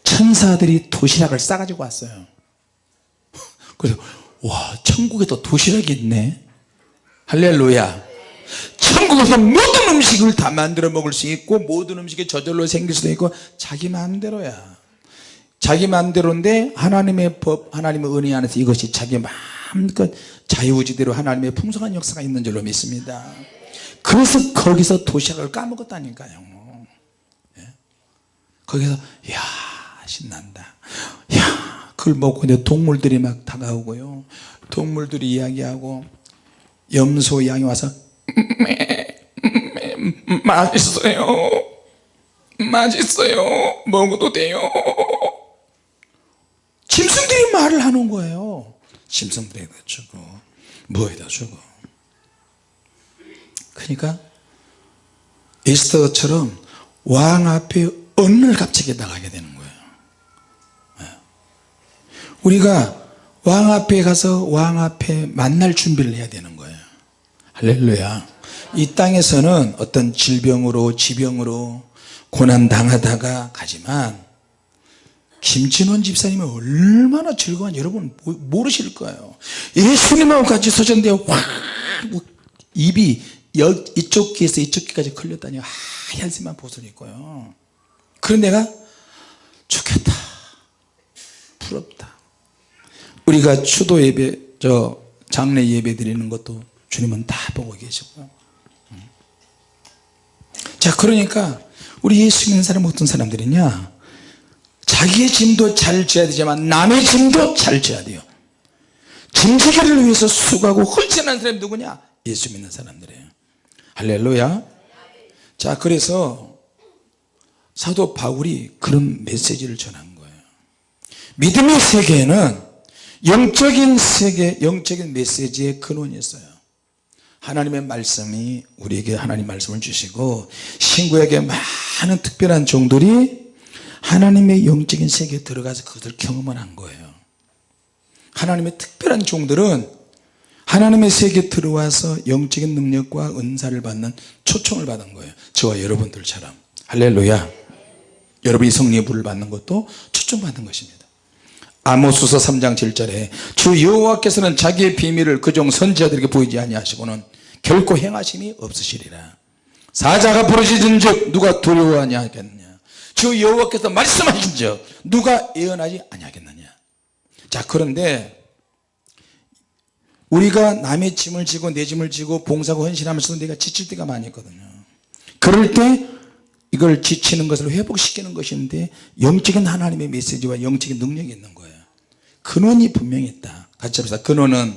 Speaker 1: 천사들이 도시락을 싸가지고 왔어요. 그래서 와 천국에도 도시락이 있네. 할렐루야 천국에서 모든 음식을 다 만들어 먹을 수 있고 모든 음식이 저절로 생길 수도 있고 자기 마음대로야. 자기 마음대로인데 하나님의 법 하나님의 은혜 안에서 이것이 자기 마음껏 자유지대로 하나님의 풍성한 역사가 있는 줄로 믿습니다. 그래서 거기서 도시락을 까먹었다니까요. 예? 거기서 이야 신난다. 야 그걸 먹고 이제 동물들이 막 다가오고요. 동물들이 이야기하고 염소 양이 와서 맛있어요. 맛있어요. 먹어도 돼요. 짐승들이 말을 하는 거예요. 짐승들에다 주고 뭐에다 주고 그러니까 에스더처럼 왕 앞에 언을 갑자기 나가게 되는 거예요. 예. 우리가 왕 앞에 가서 왕 앞에 만날 준비를 해야 되는 거예요 할렐루야. 이 땅에서는 어떤 질병으로 지병으로 고난 당하다가 가지만 김진원 집사님은 얼마나 즐거운 여러분 모- 모르실 거예요. 예수님하고 같이 서셨는데 와 입이 여, 이쪽 귀에서 이쪽 귀까지 걸렸다니 하얀 새만 보슬 있고요. 그런 내가 좋겠다. 부럽다. 우리가 추도 예배 저 장례 예배 드리는 것도 주님은 다 보고 계시고요 음. 자 그러니까 우리 예수 믿는 사람 어떤 사람들이냐? 자기의 짐도 잘 져야 되지만 남의 짐도 잘 져야 돼요. 짐지기를 위해서 수고하고 헌신하는 사람이 누구냐? 예수 믿는 사람들이에요. 할렐루야. 자 그래서 사도 바울이 그런 메시지를 전한 거예요. 믿음의 세계에는 영적인 세계 영적인 메시지의 근원이 있어요 하나님의 말씀이 우리에게 하나님 말씀을 주시고 신구에게 많은 특별한 종들이 하나님의 영적인 세계에 들어가서 그것을 경험을 한 거예요. 하나님의 특별한 종들은 하나님의 세계에 들어와서 영적인 능력과 은사를 받는 초청을 받은 거예요. 저와 여러분들처럼. 할렐루야. 여러분이 성령의 불을 받는 것도 초청받은 것입니다 아모스서 3장 7절에 주 여호와께서는 자기의 비밀을 그 종 선지자들에게 보이지 아니하시고는 결코 행하심이 없으시리라. 사자가 부르짖은 즉 누가 두려워하냐 하겠느냐? 주 여호와께서 말씀하신 즉 누가 예언하지 아니하겠느냐? 자 그런데 우리가 남의 짐을 지고 내 짐을 지고 봉사고 헌신하면서 내가 지칠 때가 많이 있거든요. 그럴 때 이걸 지치는 것을 회복시키는 것인데 영적인 하나님의 메시지와 영적인 능력이 있는 거예요 근원이 분명히 있다. 같이 합시다. 근원은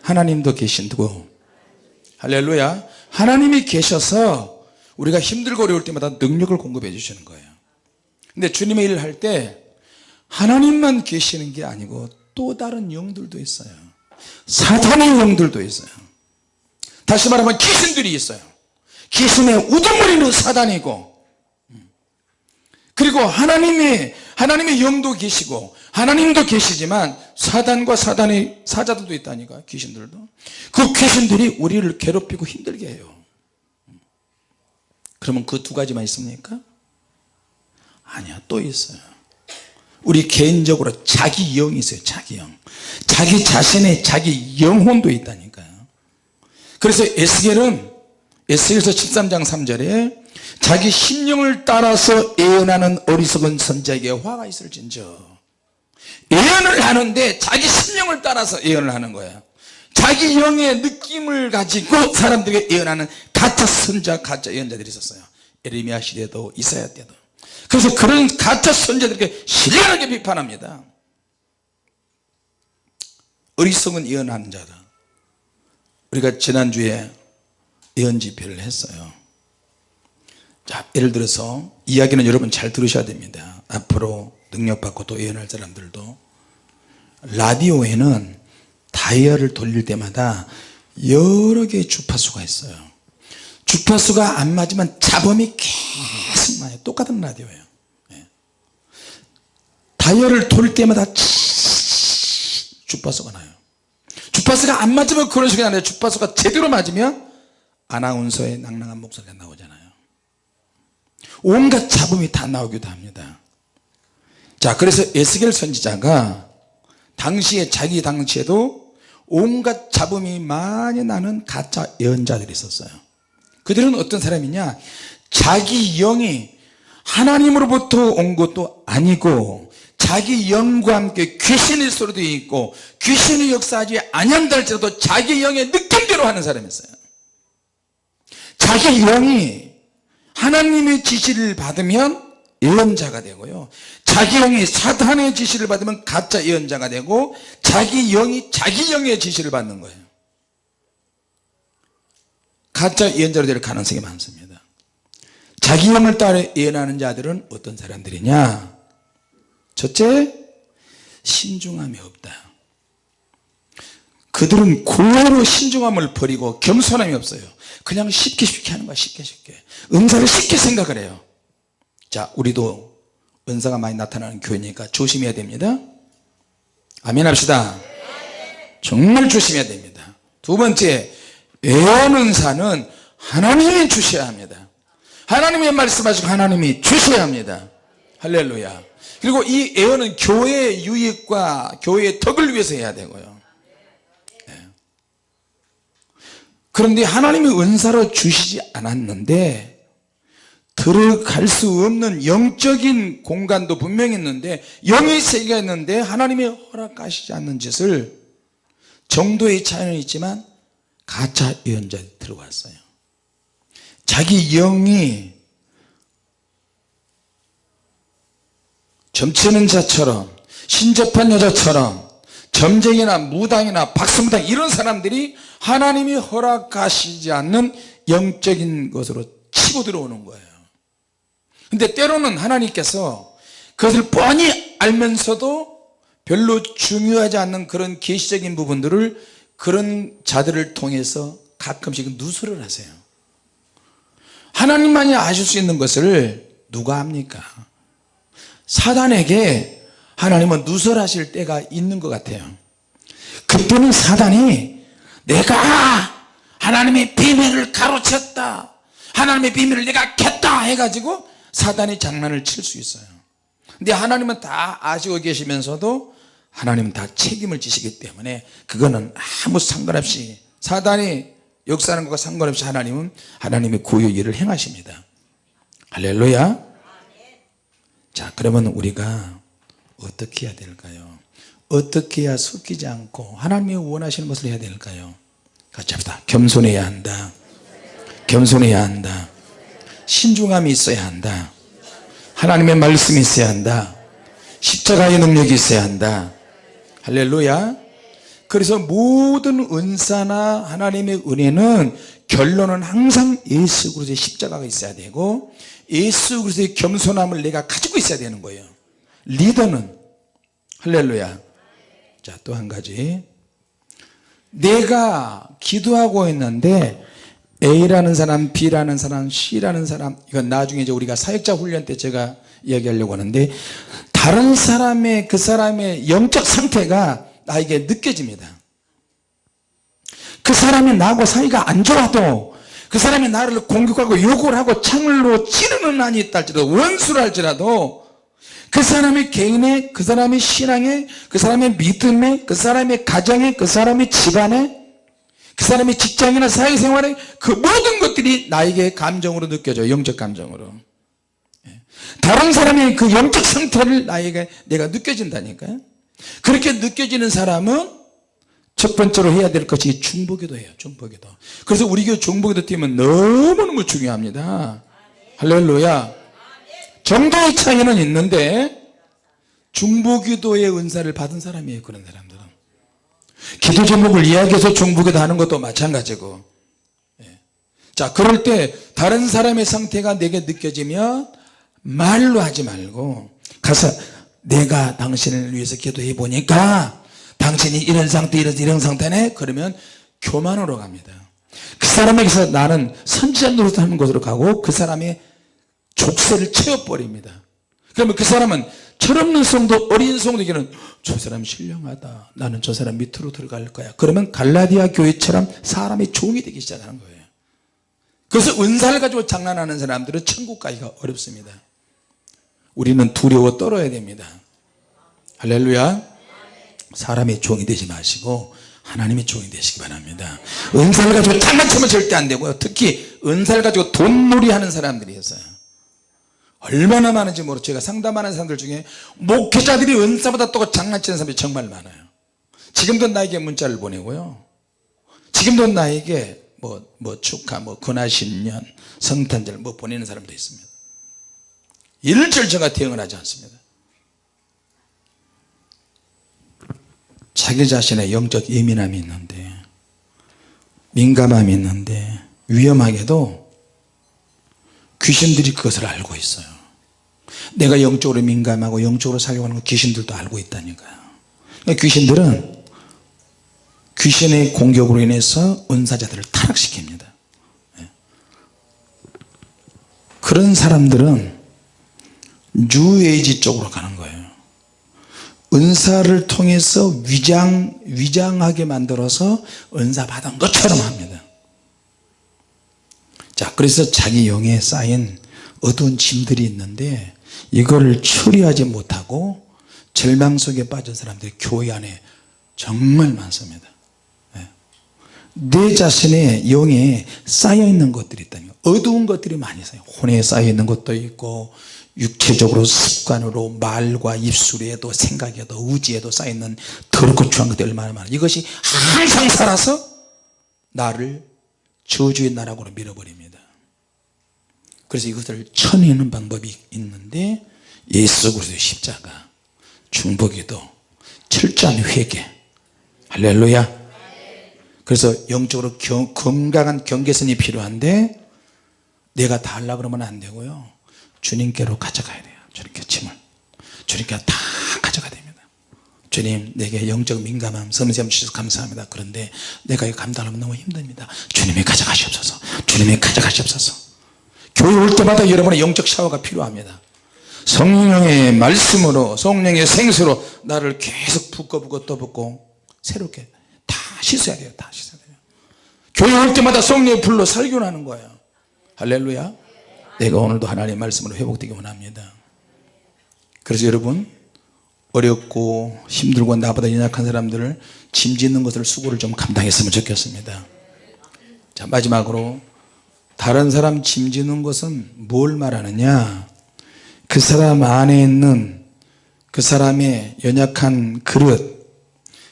Speaker 1: 하나님도 계신고. 할렐루야. 하나님이 계셔서 우리가 힘들고 어려울 때마다 능력을 공급해 주시는 거예요. 근데 주님의 일을 할 때 하나님만 계시는 게 아니고 또 다른 영들도 있어요. 사탄의 영들도 있어요. 다시 말하면 귀신들이 있어요. 귀신의 우두머리는 사단이고. 그리고 하나님의 하나님의 영도 계시고 하나님도 계시지만 사단과 사단의 사자들도 있다니까 귀신들도. 그 귀신들이 우리를 괴롭히고 힘들게 해요. 그러면 그 두 가지만 있습니까? 아니야 또 있어요. 우리 개인적으로 자기 영이 있어요 자기 영. 자기 자신의 자기 영혼도 있다니까요. 그래서 에스겔은 에스겔서 13장 3절에 자기 심령을 따라서 예언하는 어리석은 선자에게 화가 있을진저 예언을 하는데 자기 심령을 따라서 예언을 하는 거예요 자기 영의 느낌을 가지고 사람들에게 예언하는 가짜 선자 가짜 예언자들이 있었어요. 에르미야 시대도 이사야 때도. 그래서 그런 가짜 선자들에게 신랄하게 비판합니다. 어리석은 예언하는 자다 우리가 지난주에 예언 집회를 했어요 자 예를 들어서 이야기는 여러분 잘 들으셔야 됩니다. 앞으로 능력받고 또 예언할 사람들도. 라디오에는 다이얼을 돌릴 때마다 여러 개의 주파수가 있어요. 주파수가 안 맞으면 잡음이 계속 나요. 똑같은 라디오예요. 예. 다이얼을 돌릴 때마다 주파수가 나요. 주파수가 안 맞으면 그런 식이 나요. 주파수가 제대로 맞으면 아나운서의 낭낭한 목소리가 나오잖아요 온갖 잡음이 다 나오기도 합니다. 자 그래서 에스겔 선지자가 당시에 자기 당시에도 온갖 잡음이 많이 나는 가짜 예언자들이 있었어요. 그들은 어떤 사람이냐? 자기 영이 하나님으로부터 온 것도 아니고 자기 영과 함께 귀신의 소리도 있고 귀신이 역사하지 아니한다 할지라도 자기 영의 느낌대로 하는 사람이었어요. 자기 영이 하나님의 지시를 받으면 예언자가 되고요. 자기 영이 사탄의 지시를 받으면 가짜 예언자가 되고 자기 영이 자기 영의 지시를 받는 거예요. 가짜 예언자로 될 가능성이 많습니다. 자기 영을 따라 예언하는 자들은 어떤 사람들이냐? 첫째 신중함이 없다. 그들은 고로 신중함을 버리고 겸손함이 없어요 그냥 쉽게 쉽게 하는 거야 쉽게 쉽게. 은사를 쉽게 생각을 해요. 자 우리도 은사가 많이 나타나는 교회니까 조심해야 됩니다. 아멘 합시다. 정말 조심해야 됩니다. 두 번째 예언 은사는 하나님이 주셔야 합니다. 하나님의 말씀하시고 하나님이 주셔야 합니다. 할렐루야. 그리고 이 예언은 교회의 유익과 교회의 덕을 위해서 해야 되고요 네. 그런데 하나님이 은사로 주시지 않았는데 들어갈 수 없는 영적인 공간도 분명히 있는데 영의 세계가 있는데 하나님이 허락하시지 않는 짓을 정도의 차이는 있지만 가짜 예언자들이 들어왔어요. 자기 영이 점치는 자처럼 신접한 여자처럼 점쟁이나 무당이나 박수무당 이런 사람들이 하나님이 허락하시지 않는 영적인 것으로 치고 들어오는 거예요. 근데 때로는 하나님께서 그것을 뻔히 알면서도 별로 중요하지 않는 그런 계시적인 부분들을 그런 자들을 통해서 가끔씩 누설을 하세요. 하나님만이 아실 수 있는 것을 누가 합니까? 사단에게 하나님은 누설하실 때가 있는 것 같아요. 그때는 사단이 내가 하나님의 비밀을 가로챘다 하나님의 비밀을 내가 켰다 해가지고 사단이 장난을 칠 수 있어요. 근데 하나님은 다 아시고 계시면서도 하나님은 다 책임을 지시기 때문에 그거는 아무 상관없이 사단이 역사하는 것과 상관없이 하나님은 하나님의 구의 일을 행하십니다. 할렐루야. 자 그러면 우리가 어떻게 해야 될까요? 어떻게 해야 섞이지 않고 하나님이 원하시는 것을 해야 될까요? 같이 합시다. 겸손해야 한다. 겸손해야 한다. 신중함이 있어야 한다. 하나님의 말씀이 있어야 한다. 십자가의 능력이 있어야 한다. 할렐루야. 그래서 모든 은사나 하나님의 은혜는 결론은 항상 예수 그리스도의 십자가가 있어야 되고 예수 그리스도의 겸손함을 내가 가지고 있어야 되는 거예요 리더는 할렐루야. 자 또 한 가지. 내가 기도하고 있는데 A라는 사람 B라는 사람 C라는 사람 이건 나중에 이제 우리가 사역자 훈련 때 제가 이야기하려고 하는데 다른 사람의 그 사람의 영적 상태가 나에게 느껴집니다. 그 사람이 나하고 사이가 안 좋아도 그 사람이 나를 공격하고 욕을 하고 창을로 찌르는 한이 있다 할지라도 원수를 할지라도 그 사람의 개인의 그 사람의 신앙에 그 사람의 믿음에 그 사람의 가정에 그 사람의 집안에 그 사람의 직장이나 사회생활에 그 모든 것들이 나에게 감정으로 느껴져요. 영적 감정으로. 예. 다른 사람의 그 영적 상태를 나에게 내가 느껴진다니까요. 그렇게 느껴지는 사람은 첫 번째로 해야 될 것이 중보기도예요. 중보기도. 그래서 우리 교회 중보기도 팀은 너무너무 중요합니다. 할렐루야 정도의 차이는 있는데 중보기도의 은사를 받은 사람이에요 그런 사람들은. 기도 제목을 이야기해서 중보기도 하는 것도 마찬가지고. 예. 자 그럴 때 다른 사람의 상태가 내게 느껴지면 말로 하지 말고 가서 내가 당신을 위해서 기도해 보니까 당신이 이런 상태 이런 이런 상태네? 그러면 교만으로 갑니다. 그 사람에게서 나는 선지자 노릇하는 곳으로 가고 그 사람의 족쇄를 채워버립니다. 그러면 그 사람은 철없는 성도 어린 성도에게는 저 사람 신령하다. 나는 저 사람 밑으로 들어갈 거야. 그러면 갈라디아 교회처럼 사람의 종이 되기 시작하는 거예요. 그래서 은사를 가지고 장난하는 사람들은 천국 가기가 어렵습니다. 우리는 두려워 떨어야 됩니다. 할렐루야. 사람의 종이 되지 마시고 하나님의 종이 되시기 바랍니다. 은사를 가지고 장난치면 절대 안 되고요. 특히 은사를 가지고 돈놀이 하는 사람들이 있어요 얼마나 많은지 모르 제가 상담하는 사람들 중에 목회자들이 은사보다 또 장난치는 사람이 정말 많아요. 지금도 나에게 문자를 보내고요. 지금도 나에게 뭐, 뭐 축하 뭐 근하신년 성탄절 뭐 보내는 사람도 있습니다. 일절 제가 대응을 하지 않습니다. 자기 자신의 영적 예민함이 있는데 민감함이 있는데 위험하게도 귀신들이 그것을 알고 있어요 내가 영적으로 민감하고 영적으로 살려고 하는 거 귀신들도 알고 있다니까요. 그러니까 귀신들은 귀신의 공격으로 인해서 은사자들을 타락시킵니다. 예. 그런 사람들은 뉴에이지 쪽으로 가는 거예요. 은사를 통해서 위장, 위장하게 만들어서 은사 받은 것처럼 합니다. 자 그래서 자기 영에 쌓인 어두운 짐들이 있는데 이거를 처리하지 못하고 절망 속에 빠진 사람들이 교회 안에 정말 많습니다. 예. 내 자신의 영에 쌓여있는 것들이 있다니 어두운 것들이 많이 있어요 혼에 쌓여있는 것도 있고 육체적으로 습관으로 말과 입술에도 생각에도 의지에도 쌓여있는 더럽고 추한 것들이 얼마나 많아. 이것이 항상 살아서 나를 저주의 나락으로 밀어버립니다 그래서 이것을 쳐내는 방법이 있는데 예수 그리스도의 십자가 중보기도 철저한 회개. 할렐루야. 그래서 영적으로 경, 건강한 경계선이 필요한데 내가 다 하려고 그러면 안 되고요. 주님께로 가져가야 돼요. 주님께 짐을. 주님께 다 가져가야 됩니다. 주님 내게 영적 민감함 섬세함 주셔서 감사합니다. 그런데 내가 이거 감당하면 너무 힘듭니다. 주님이 가져가시옵소서. 주님이 가져가시옵소서 교회 올 때마다 여러분의 영적 샤워가 필요합니다. 성령의 말씀으로 성령의 생수로 나를 계속 붓고 붓고 또 붓고 새롭게 다 씻어야 돼요 다 씻어야 돼요. 교회 올 때마다 성령의 불로 살균하는 거예요. 할렐루야. 내가 오늘도 하나님의 말씀으로 회복되기 원합니다. 그래서 여러분 어렵고 힘들고 나보다 연약한 사람들을 짐짓는 것을 수고를 좀 감당했으면 좋겠습니다. 자 마지막으로 다른 사람 짐짓는 것은 뭘 말하느냐? 그 사람 안에 있는 그 사람의 연약한 그릇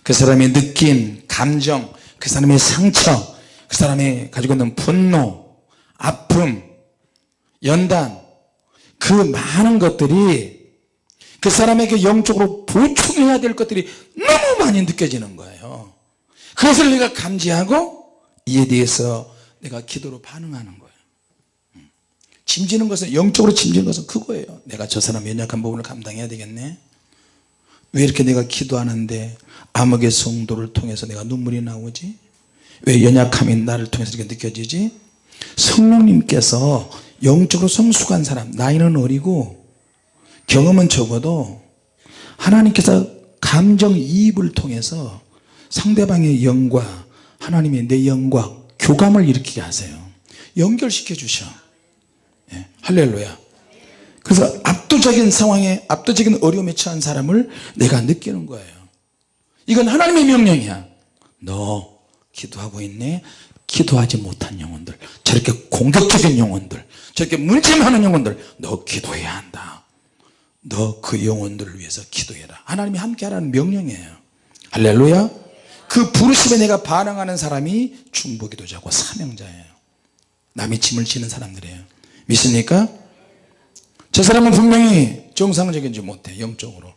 Speaker 1: 그 사람의 느낌 감정 그 사람의 상처 그 사람이 가지고 있는 분노 아픔 연단 그 많은 것들이 그 사람에게 영적으로 보충해야 될 것들이 너무 많이 느껴지는 거예요. 그것을 내가 감지하고 이에 대해서 내가 기도로 반응하는 거예요. 음. 짐지는 것은 영적으로 짐지는 것은 그거예요. 내가 저 사람 연약한 부분을 감당해야 되겠네? 왜 이렇게 내가 기도하는데 암흑의 성도를 통해서 내가 눈물이 나오지? 왜 연약함이 나를 통해서 이렇게 느껴지지? 성령님께서 영적으로 성숙한 사람 나이는 어리고 경험은 적어도 하나님께서 감정이입을 통해서 상대방의 영과 하나님의 내 영과 교감을 일으키게 하세요. 연결시켜 주셔. 예, 할렐루야. 그래서 압도적인 상황에 압도적인 어려움에 처한 사람을 내가 느끼는 거예요. 이건 하나님의 명령이야. 너 기도하고 있네. 기도하지 못한 영혼들 저렇게 공격적인 영혼들 저렇게 많은 영혼들 너 기도해야 한다. 너 그 영혼들을 위해서 기도해라. 하나님이 함께 하라는 명령이에요. 할렐루야 그 부르심에 내가 반응하는 사람이 중보기도자고 사명자예요. 남의 짐을 지는 사람들이에요. 믿습니까? 저 사람은 분명히 정상적이지 못해 영적으로.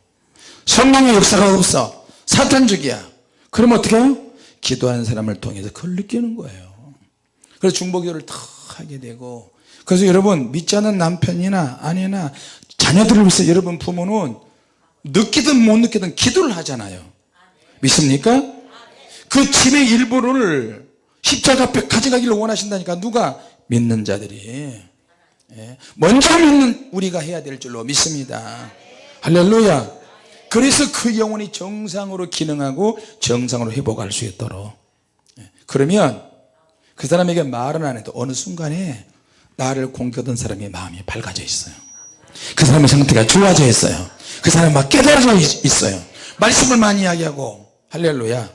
Speaker 1: 성령의 역사가 없어. 사탄적이야. 그러면 어떻게 해요? 기도하는 사람을 통해서 그걸 느끼는 거예요. 그래서 중보기도를 더 하게 되고 그래서 여러분 믿지 않는 남편이나 아내나 자녀들을 위해서 여러분 부모는 느끼든 못 느끼든 기도를 하잖아요. 믿습니까? 그 집의 일부를 십자가 앞에 가져가기를 원하신다니까 누가? 믿는 자들이. 예. 먼저 믿는 우리가 해야 될 줄로 믿습니다. 할렐루야. 그래서 그 영혼이 정상으로 기능하고 정상으로 회복할 수 있도록. 예. 그러면 그 사람에게 말은 안 해도 어느 순간에 나를 공격하던 사람의 마음이 밝아져 있어요. 그 사람의 상태가 좋아져 있어요. 그 사람이 막 깨달아져 있- 있어요. 말씀을 많이 이야기하고 할렐루야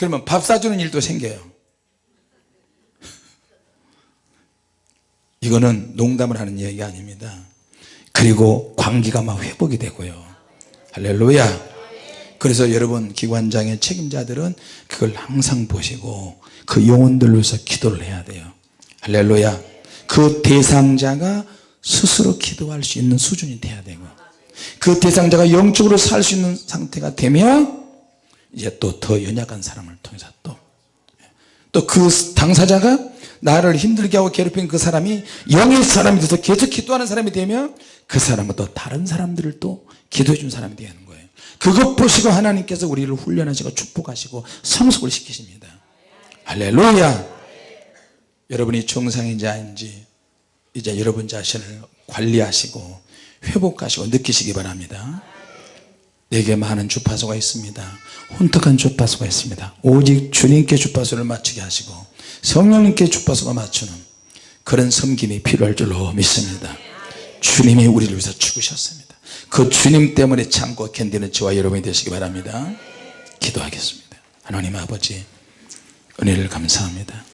Speaker 1: 그러면 밥 사주는 일도 생겨요. 이거는 농담을 하는 얘기가 아닙니다. 그리고 관계가 막 회복이 되고요. 할렐루야. 그래서 여러분 기관장의 책임자들은 그걸 항상 보시고 그 영혼들을 위해서 기도를 해야 돼요. 할렐루야. 그 대상자가 스스로 기도할 수 있는 수준이 돼야 되고 그 대상자가 영적으로 살 수 있는 상태가 되면 이제 또 더 연약한 사람을 통해서 또. 또 그 당사자가 나를 힘들게 하고 괴롭힌 그 사람이 영의 사람이 돼서 계속 기도하는 사람이 되면 그 사람은 또 다른 사람들을 또 기도해 준 사람이 되는 거예요. 그것 보시고 하나님께서 우리를 훈련하시고 축복하시고 성숙을 시키십니다. 할렐루야! 여러분이 정상인지 아닌지 이제 여러분 자신을 관리하시고 회복하시고 느끼시기 바랍니다 내게 많은 주파수가 있습니다. 혼탁한 주파수가 있습니다. 오직 주님께 주파수를 맞추게 하시고 성령님께 주파수가 맞추는 그런 섬김이 필요할 줄로 믿습니다. 주님이 우리를 위해서 죽으셨습니다. 그 주님 때문에 참고 견디는 저와 여러분이 되시기 바랍니다. 기도하겠습니다. 하나님 아버지 은혜를 감사합니다